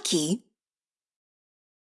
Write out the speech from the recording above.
lucky